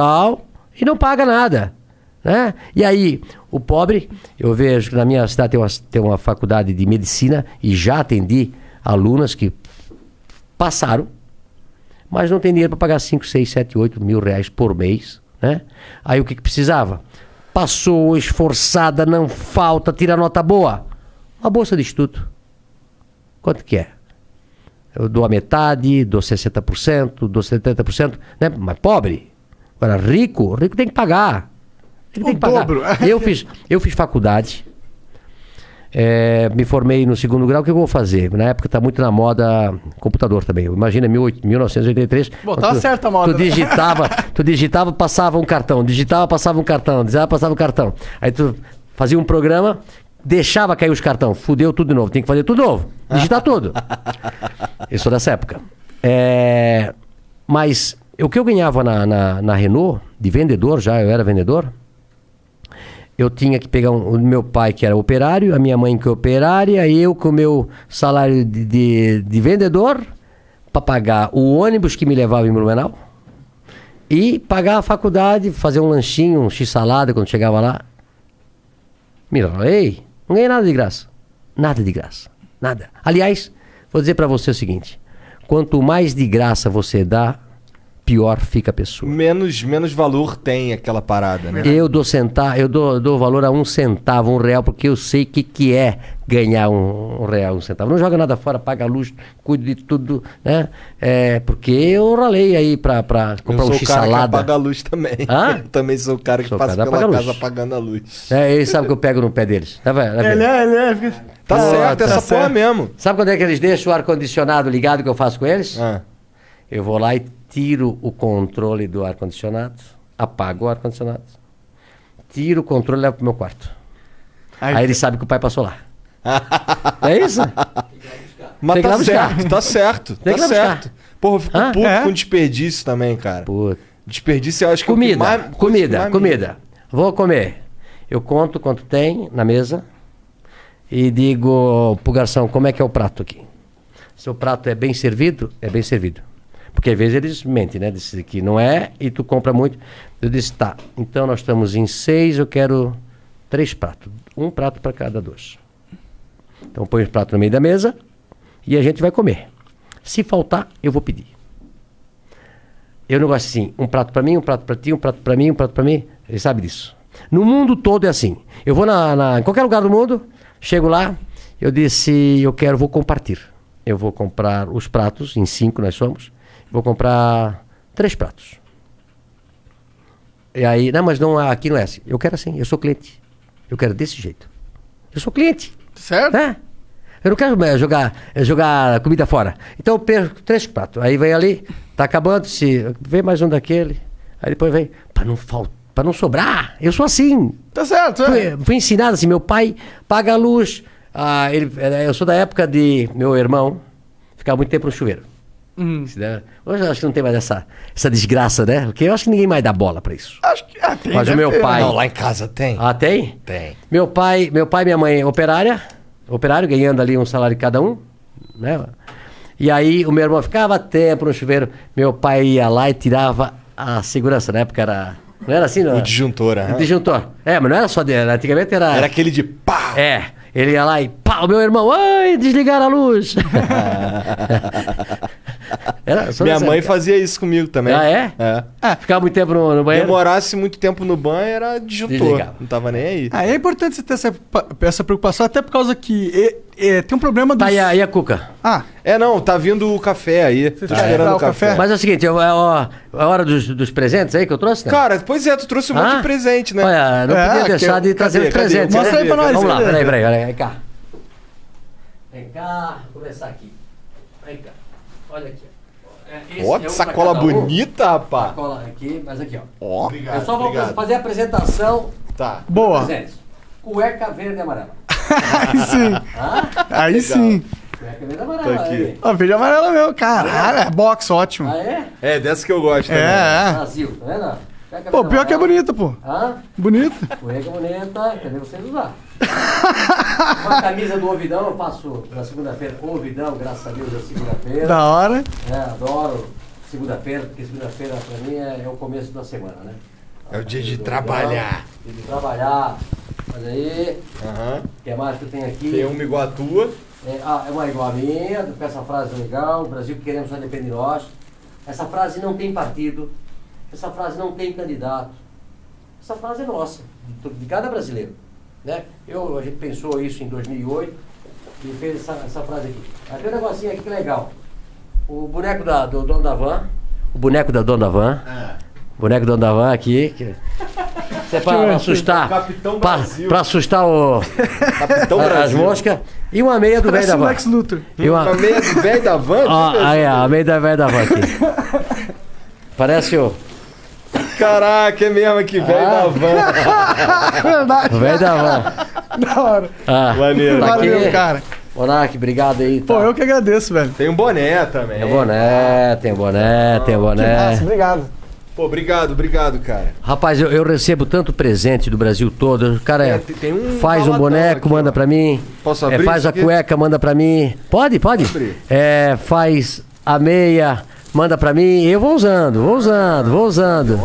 tal, e não paga nada. Né? E aí, o pobre, eu vejo que na minha cidade tem uma, tem uma faculdade de medicina e já atendi alunas que passaram, mas não tem dinheiro para pagar 5, 6, 7, 8 mil reais por mês. Né? Aí o que, que precisava? Passou, esforçada, não falta, tira nota boa. Uma bolsa de estudo. Quanto que é? Eu dou a metade, dou 60%, dou 70%, né? Mas pobre. Agora, rico, rico tem que pagar. Ele tem O que pagar. dobro. Eu fiz, eu fiz faculdade. é, me formei no segundo grau, o que eu vou fazer? Na época está muito na moda computador também. Imagina 18 1983. Bom, quando tava tu- certa a moda, Tu né? digitava, tu digitava, passava um cartão, digitava, passava um cartão, digitava, passava um cartão. Aí tu fazia um programa, deixava cair os cartões, fudeu tudo de novo, tem que fazer tudo novo, digitar tudo. Eu sou dessa época. É, mas o que eu ganhava na, na, na Renault, de vendedor já, eu era vendedor, eu tinha que pegar um- o meu pai, que era operário, a minha mãe, que é operária, eu com o meu salário de, de, de vendedor, para pagar o ônibus que me levava em Blumenau e pagar a faculdade, fazer um lanchinho, um x-salada quando chegava lá. Mira, ei, não ganhei nada de graça. Nada de graça. Nada. Aliás, vou dizer para você o seguinte: quanto mais de graça você dá, pior fica a pessoa. Menos, menos valor tem aquela parada, né? Eu dou centavo, eu dou, dou valor a um centavo, um real, porque eu sei o que, que é ganhar um, um real, um centavo. Não joga nada fora, paga a luz, cuido de tudo, né? É, porque eu ralei aí pra, pra comprar eu um x-salada. apaga a luz também. Hã? Eu também sou o cara que Sou passa cara pela casa luz. apagando a luz. É, eles sabem que eu pego no pé deles. Tá vendo? Tá? Ele é, ele é. fica- Tá Pô, certo, tá essa porra certo. mesmo. Sabe quando é que eles deixam o ar-condicionado ligado que eu faço com eles? Ah. Eu vou lá e tiro o controle do ar-condicionado, apago o ar-condicionado, tiro o controle e levo pro meu quarto. Aí- Aí, eles sabem que o pai passou lá. é isso? Mas tá buscar. certo, tá certo, tá certo. Porra, eu fico Hã? puto É? com desperdício também, cara. Puta. Desperdício eu acho que é Comida, mais- que comida, me- comida. Vou comer. Eu conto quanto tem na mesa e digo pro garçom como é que é o prato aqui. Se o prato é bem servido, é bem servido. Porque às vezes eles mentem, né? Dizem que não é e tu compra muito. Eu disse, tá, então nós estamos em seis, eu quero três pratos. Um prato para cada dois. Então põe os pratos no meio da mesa e a gente vai comer. Se faltar, eu vou pedir. Eu não gosto assim, um prato para mim, um prato para ti, um prato para mim, um prato para mim. Ele sabe disso. No mundo todo é assim. Eu vou na, na- em qualquer lugar do mundo, chego lá, eu disse, eu quero, vou compartilhar. Eu vou comprar os pratos, em cinco nós somos, vou comprar três pratos. E aí, não, mas não, aqui não é assim. Eu quero assim, eu sou cliente. Eu quero desse jeito. Eu sou cliente. Certo? É. Eu não quero eh, jogar, eh, jogar comida fora. Então eu perco três pratos. Aí vem ali, tá acabando, se vem mais um daquele. Aí depois vem, para não faltar, para não sobrar. Eu sou assim. Tá certo, é. Fui, fui ensinado assim, meu pai paga a luz. Ah, ele, eh, eu sou da época de meu irmão ficar muito tempo no chuveiro. Hum. Hoje eu acho que não tem mais essa, essa desgraça, né? Porque eu acho que ninguém mais dá bola pra isso. Acho que. Ah, tem, Mas o deve meu ter, pai- né? Não, lá em casa tem. Ah, tem? Tem. Meu pai, meu pai e minha mãe operária, operário, ganhando ali um salário cada um, né? E aí o meu irmão ficava tempo no chuveiro, meu pai ia lá e tirava a segurança, na época era... Não era assim, não? O disjuntor, O aham. disjuntor. É, mas não era só dele, antigamente era... Era aquele de pá! É, ele ia lá e pá, o meu irmão, ai, desligaram a luz. era, só Minha mãe fazia isso comigo também. Ah, é? É. Ficava muito tempo no, no banheiro. Demorasse muito tempo no banho, era disjuntor. Desligava. Não tava nem aí. Ah, é importante você ter essa, essa preocupação, até por causa que e- e tem um problema do. Tá, e a, e a Cuca? Ah, É, não, tá vindo o café aí. Tá quer esperando o café. café? Mas é o seguinte, é, ó, é a hora dos, dos presentes aí que eu trouxe, né? Cara, pois é, tu trouxe um monte Hã? de presente, né? Olha, não É, podia que- deixar de cadê, trazer os cadê? presentes. Mostra né? aí pra nós, Vamos lá, peraí, peraí, peraí, vem cá. Vem cá, vou começar aqui. Vem cá, olha aqui. Ó. É, Ó, é que pra sacola um. bonita, rapaz. Sacola aqui, mas aqui, ó. Ó, eu só vou fazer a apresentação Tá. boa. presentes. Cueca verde e amarela. Aí sim. Hã? Aí sim. Cueca verde e amarela. Tá aqui. Ó, verde e amarela mesmo. Caralho, é box, ótimo. Ah, é? É, dessa que eu gosto também. É, é. Brasil, tá vendo? Pô, pior que é bonita, pô. Hã? Bonita. Cueca bonita, cadê vocês usar? Uma camisa do Ouvidão, eu faço na segunda-feira. Ouvidão, graças a Deus, é segunda-feira. Da hora. É, adoro. segunda-feira, porque segunda-feira pra mim é, é o começo da semana, né? É o dia de trabalhar. Dia de trabalhar. Mas aí, Aham. o que mais que eu tenho aqui? Tem uma igual a tua. É, ah, é uma igual a minha, com essa frase legal, o Brasil que queremos só depende de nós. Essa frase não tem partido, essa frase não tem candidato. Essa frase é nossa, de, de cada brasileiro. Né? Eu, a gente pensou isso em 2008 e fez essa, essa frase aqui. Aí tem um negocinho aqui que é legal. O boneco da, do dono da van, o boneco da dona da van, o boneco do dono da van aqui, que, isso é para assustar, Capitão para Brasil. assustar o, Capitão a- as moscas e uma meia do velho Parece da o van. Lex Luthor. E uma, A meia do velho da van? Ó, aí, a meia da velha da van aqui. Parece o, Caraca, é mesmo que velho Ah. da van. Verdade. velho da van. Da hora. Ah, Maneiro. aqui. Valeu, cara. Monark, obrigado aí. Tá. Pô, eu que agradeço, velho. Tem um boné também. Tem boné, tem boné, tem o boné. Nossa, obrigado. Pô, obrigado, obrigado, cara. Rapaz, eu, eu recebo tanto presente do Brasil todo. O cara É, é, tem- tem um faz um boneco, aqui, manda pra mim. Posso É, abrir faz isso a aqui? cueca, manda pra mim. Pode, pode. É, faz a meia, manda pra mim. Eu vou usando, vou usando, vou usando.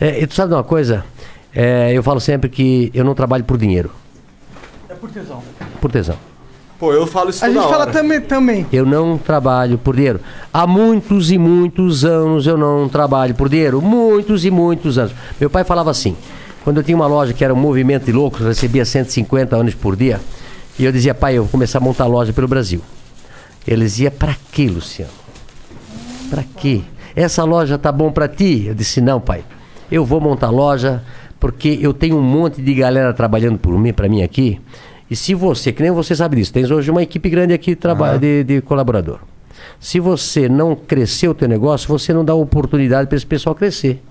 É, e tu sabe de uma coisa? É, eu falo sempre que eu não trabalho por dinheiro, É por tesão. por tesão. Pô, eu falo isso A toda gente fala também, também. Eu não trabalho por dinheiro. Há muitos e muitos anos eu não trabalho por dinheiro. Muitos e muitos anos. Meu pai falava assim: quando eu tinha uma loja que era um movimento de loucos, recebia 150 anos por dia. E eu dizia, pai, eu vou começar a montar loja pelo Brasil. Ele dizia, pra quê, Luciano? Pra quê? Essa loja tá bom pra ti? Eu disse, não, pai. Eu vou montar loja porque eu tenho um monte de galera trabalhando por mim, para mim aqui. E se você, que nem você sabe disso, tens hoje uma equipe grande aqui de, traba- de, de colaborador. Se você não crescer o teu negócio, você não dá oportunidade para esse pessoal crescer.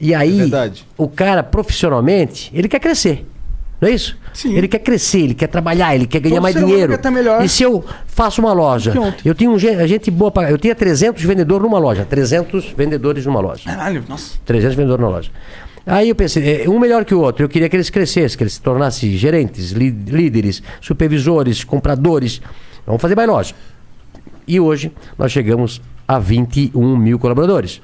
E aí, verdade. o cara profissionalmente, ele quer crescer. Não é isso? Sim. Ele quer crescer, ele quer trabalhar, ele quer ganhar Todo mais dinheiro. melhor. E se eu faço uma loja, eu tinha um, gen- gente boa pra, eu tinha 300 vendedores numa loja, 300 vendedores numa loja. Caralho, nossa. 300 vendedores na loja. Aí eu pensei, eh, um melhor que o outro. Eu queria que eles crescessem, que eles se tornassem gerentes, lí- líderes, supervisores, compradores. Vamos fazer mais loja. E hoje nós chegamos a 21 mil colaboradores.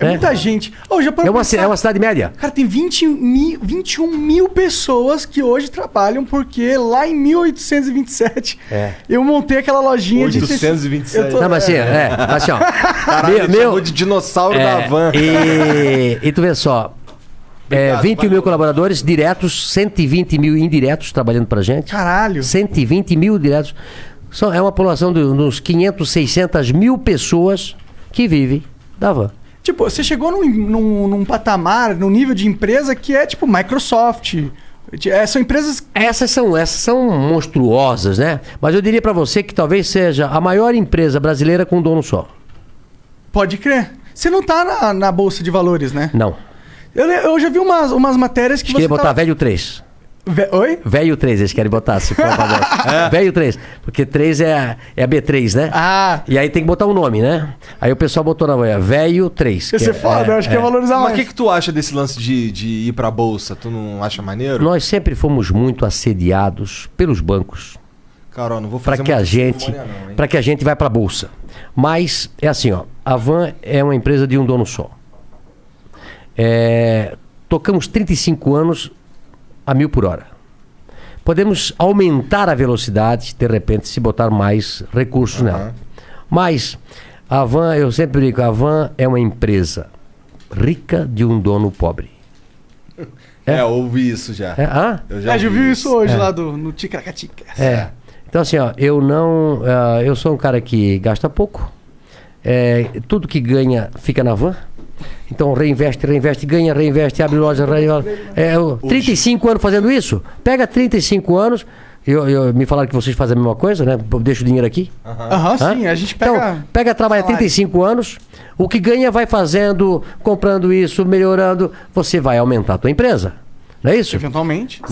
É, É, muita gente. Ô, já é uma, pensar? é uma cidade média. Cara, tem 20 mil, 21 mil pessoas que hoje trabalham, porque lá em 1827 É. eu montei aquela lojinha de. 827. Eu tô- Não, mas assim, é, mas assim, ó. Caralho, meu, de dinossauro da é, van. E, e tu vê só. É, Obrigado, 21 mil colaboradores diretos, 120 mil indiretos trabalhando pra gente. Caralho. 120 mil diretos. São, é uma população de uns 500, 600 mil pessoas que vivem da van. Tipo, você chegou num, num, num patamar, num nível de empresa que é tipo Microsoft. É, são empresas. Essas são, essas são monstruosas, né? Mas eu diria pra você que talvez seja a maior empresa brasileira com um dono só. Pode crer. Você não tá na, na Bolsa de Valores, né? Não. Eu, eu já vi umas, umas matérias que você. botar tá- velho 3. Ve- Oi? Velho 3, eles querem botar, se for pra Velho 3. Porque 3 é a, é a B3, né? Ah, E aí tem que botar um nome, né? Aí o pessoal botou na manhã, velho 3. ia ser foda, eu acho que é valorizar Mas o mais. que, que tu acha desse lance de, de ir pra bolsa? Tu não acha maneiro? Nós sempre fomos muito assediados pelos bancos Carol, não vou para fazer que a gente para que a gente vai para bolsa. Mas é assim, ó, a Van é uma empresa de um dono só. É, tocamos 35 anos a mil por hora. Podemos aumentar a velocidade, de repente, se botar mais recursos nela. Mas a Van, eu sempre digo, a Van é uma empresa rica de um dono pobre. É, ouvi isso já. É, ah? Eu Já, já ouvi viu isso hoje lá do, no Ticaracatica. É. Então, assim, ó, eu não. ah, eu sou um cara que gasta pouco. É, tudo que ganha fica na van. Então, reinveste, reinveste, ganha, reinveste, abre loja. reinveste. É, eu, 35 anos fazendo isso. Pega 35 anos. Eu, eu- me falaram que vocês fazem a mesma coisa, né? Deixa o dinheiro aqui. Aham, sim, a gente pega. Então, pega, trabalha salário. 35 anos. O que ganha, vai fazendo, comprando isso, melhorando. Você vai aumentar a tua empresa. Não é isso? Eventualmente. Né?